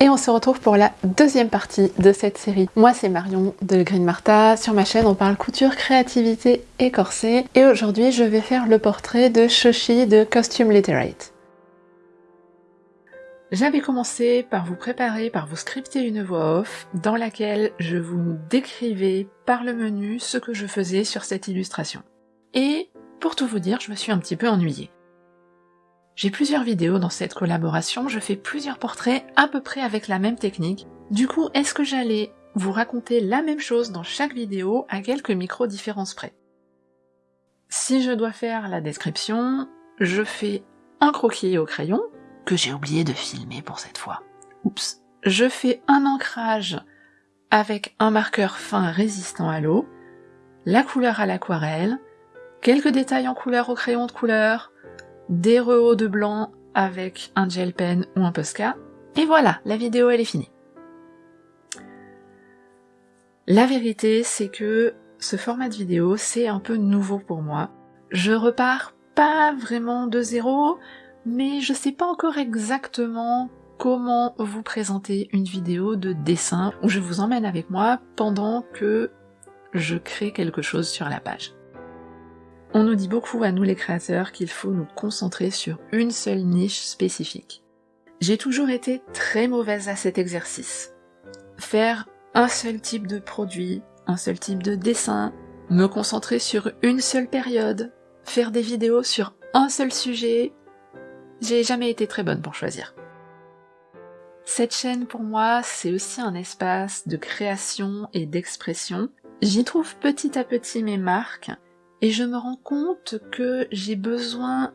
et on se retrouve pour la deuxième partie de cette série. Moi c'est Marion de Green Martha, sur ma chaîne on parle couture, créativité et corset et aujourd'hui je vais faire le portrait de Shoshi de Costume Literate. J'avais commencé par vous préparer, par vous scripter une voix off dans laquelle je vous décrivais par le menu ce que je faisais sur cette illustration. Et pour tout vous dire, je me suis un petit peu ennuyée. J'ai plusieurs vidéos dans cette collaboration, je fais plusieurs portraits à peu près avec la même technique. Du coup, est-ce que j'allais vous raconter la même chose dans chaque vidéo à quelques micro-différences près? Si je dois faire la description, je fais un croquis au crayon, que j'ai oublié de filmer pour cette fois. Oups. Je fais un ancrage avec un marqueur fin résistant à l'eau, la couleur à l'aquarelle, quelques détails en couleur au crayon de couleur, des rehauts de blanc avec un gel pen ou un Posca, et voilà, la vidéo elle est finie. La vérité, c'est que ce format de vidéo, c'est un peu nouveau pour moi. Je repars pas vraiment de zéro, mais je sais pas encore exactement comment vous présenter une vidéo de dessin où je vous emmène avec moi pendant que je crée quelque chose sur la page. On nous dit beaucoup à nous les créateurs qu'il faut nous concentrer sur une seule niche spécifique. J'ai toujours été très mauvaise à cet exercice. Faire un seul type de produit, un seul type de dessin, me concentrer sur une seule période, faire des vidéos sur un seul sujet, j'ai jamais été très bonne pour choisir. Cette chaîne pour moi, c'est aussi un espace de création et d'expression. J'y trouve petit à petit mes marques, et je me rends compte que j'ai besoin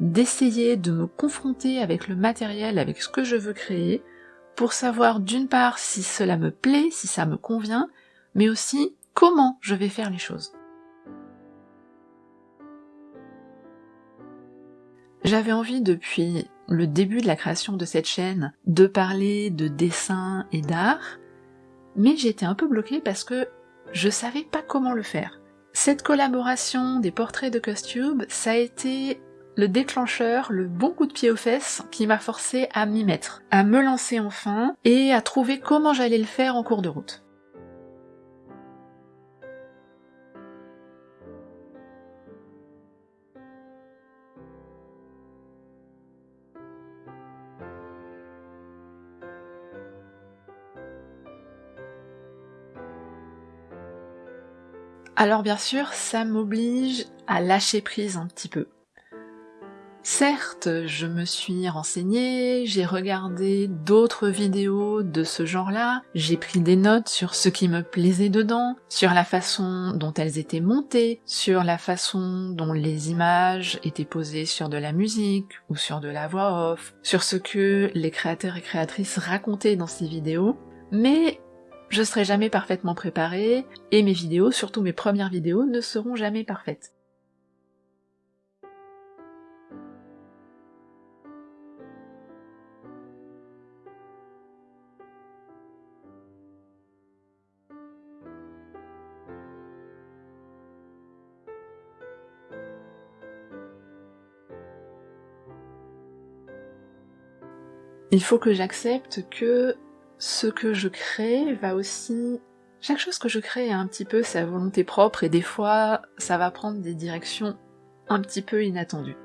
d'essayer de me confronter avec le matériel, avec ce que je veux créer, pour savoir d'une part si cela me plaît, si ça me convient, mais aussi comment je vais faire les choses. J'avais envie depuis le début de la création de cette chaîne de parler de dessin et d'art, mais j'étais un peu bloquée parce que je savais pas comment le faire. Cette collaboration des portraits de Costube, ça a été le déclencheur, le bon coup de pied aux fesses qui m'a forcé à m'y mettre, à me lancer enfin et à trouver comment j'allais le faire en cours de route. Alors bien sûr, ça m'oblige à lâcher prise un petit peu. Certes, je me suis renseignée, j'ai regardé d'autres vidéos de ce genre-là, j'ai pris des notes sur ce qui me plaisait dedans, sur la façon dont elles étaient montées, sur la façon dont les images étaient posées sur de la musique ou sur de la voix off, sur ce que les créateurs et créatrices racontaient dans ces vidéos, mais je serai jamais parfaitement préparée, et mes vidéos, surtout mes premières vidéos, ne seront jamais parfaites. Il faut que j'accepte que ce que je crée va aussi... Chaque chose que je crée a un petit peu sa volonté propre et des fois ça va prendre des directions un petit peu inattendues.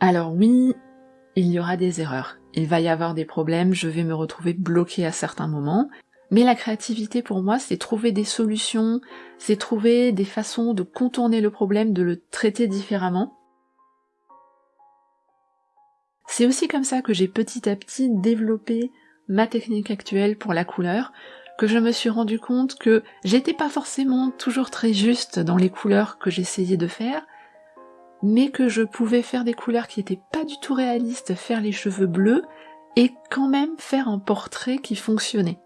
Alors oui, il y aura des erreurs, il va y avoir des problèmes, je vais me retrouver bloquée à certains moments, mais la créativité pour moi c'est trouver des solutions, c'est trouver des façons de contourner le problème, de le traiter différemment, c'est aussi comme ça que j'ai petit à petit développé ma technique actuelle pour la couleur, que je me suis rendu compte que j'étais pas forcément toujours très juste dans les couleurs que j'essayais de faire, mais que je pouvais faire des couleurs qui étaient pas du tout réalistes, faire les cheveux bleus, et quand même faire un portrait qui fonctionnait.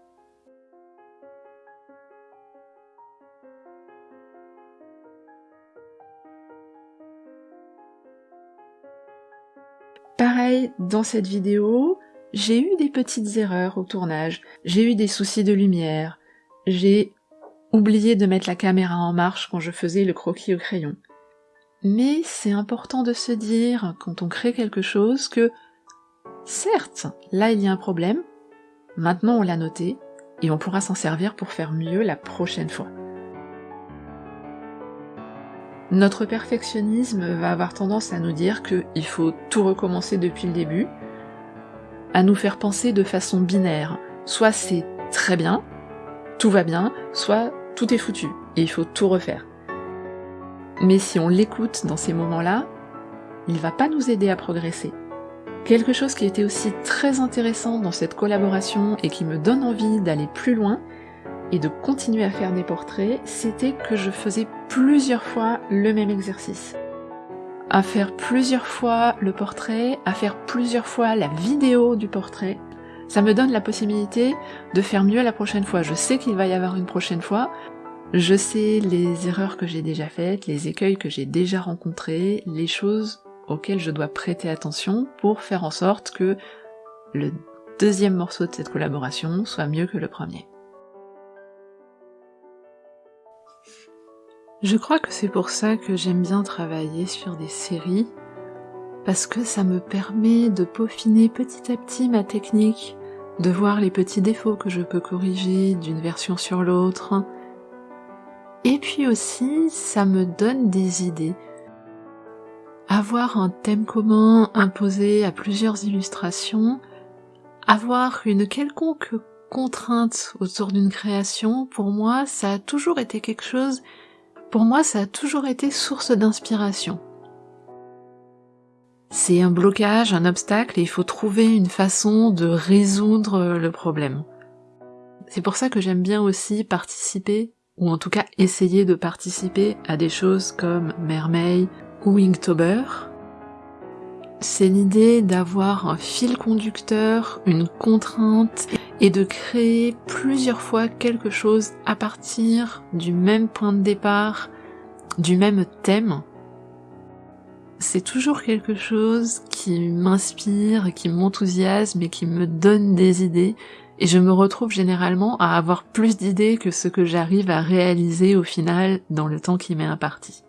Dans cette vidéo, j'ai eu des petites erreurs au tournage, j'ai eu des soucis de lumière, j'ai oublié de mettre la caméra en marche quand je faisais le croquis au crayon. Mais c'est important de se dire, quand on crée quelque chose, que certes, là il y a un problème, maintenant on l'a noté, et on pourra s'en servir pour faire mieux la prochaine fois. Notre perfectionnisme va avoir tendance à nous dire qu'il faut tout recommencer depuis le début, à nous faire penser de façon binaire. Soit c'est très bien, tout va bien, soit tout est foutu, et il faut tout refaire. Mais si on l'écoute dans ces moments-là, il va pas nous aider à progresser. Quelque chose qui était aussi très intéressant dans cette collaboration et qui me donne envie d'aller plus loin et de continuer à faire des portraits, c'était que je faisais plusieurs fois le même exercice. À faire plusieurs fois le portrait, à faire plusieurs fois la vidéo du portrait, ça me donne la possibilité de faire mieux la prochaine fois. Je sais qu'il va y avoir une prochaine fois, je sais les erreurs que j'ai déjà faites, les écueils que j'ai déjà rencontrés, les choses auxquelles je dois prêter attention pour faire en sorte que le deuxième morceau de cette collaboration soit mieux que le premier. Je crois que c'est pour ça que j'aime bien travailler sur des séries, parce que ça me permet de peaufiner petit à petit ma technique, de voir les petits défauts que je peux corriger d'une version sur l'autre, et puis aussi, ça me donne des idées. Avoir un thème commun imposé à plusieurs illustrations, avoir une quelconque contrainte autour d'une création, pour moi, ça a toujours été quelque chose, pour moi, ça a toujours été source d'inspiration. C'est un blocage, un obstacle, et il faut trouver une façon de résoudre le problème. C'est pour ça que j'aime bien aussi participer ou en tout cas essayer de participer à des choses comme Mermaid ou Inktober, c'est l'idée d'avoir un fil conducteur, une contrainte, et de créer plusieurs fois quelque chose à partir du même point de départ, du même thème. C'est toujours quelque chose qui m'inspire, qui m'enthousiasme et qui me donne des idées, et je me retrouve généralement à avoir plus d'idées que ce que j'arrive à réaliser au final dans le temps qui m'est imparti.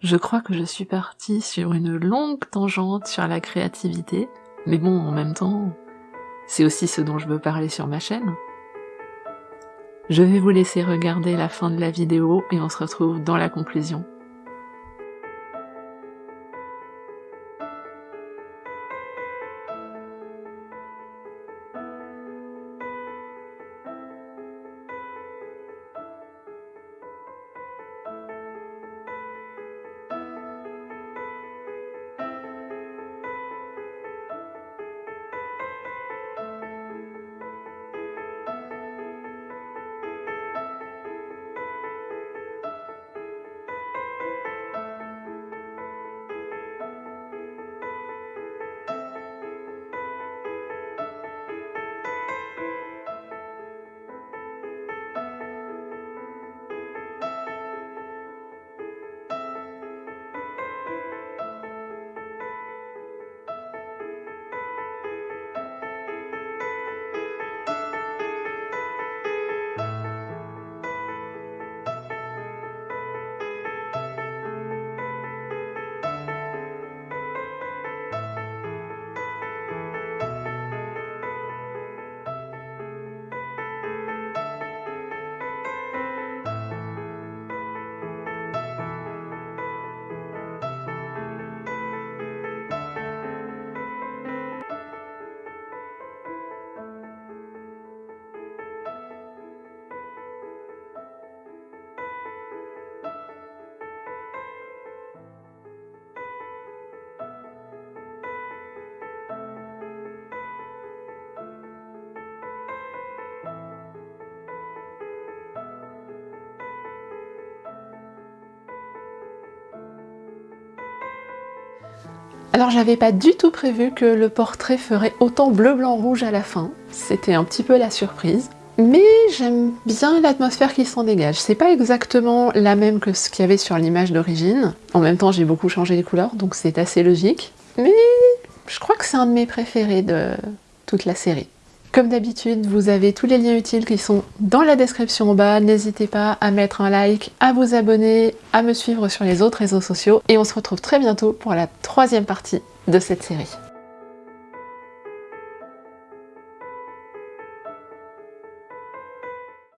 Je crois que je suis partie sur une longue tangente sur la créativité, mais bon, en même temps, c'est aussi ce dont je veux parler sur ma chaîne. Je vais vous laisser regarder la fin de la vidéo et on se retrouve dans la conclusion. Alors j'avais pas du tout prévu que le portrait ferait autant bleu, blanc, rouge à la fin. C'était un petit peu la surprise. Mais j'aime bien l'atmosphère qui s'en dégage. C'est pas exactement la même que ce qu'il y avait sur l'image d'origine. En même temps, j'ai beaucoup changé les couleurs, donc c'est assez logique. Mais je crois que c'est un de mes préférés de toute la série. Comme d'habitude, vous avez tous les liens utiles qui sont dans la description en bas. N'hésitez pas à mettre un like, à vous abonner, à me suivre sur les autres réseaux sociaux. Et on se retrouve très bientôt pour la troisième partie de cette série.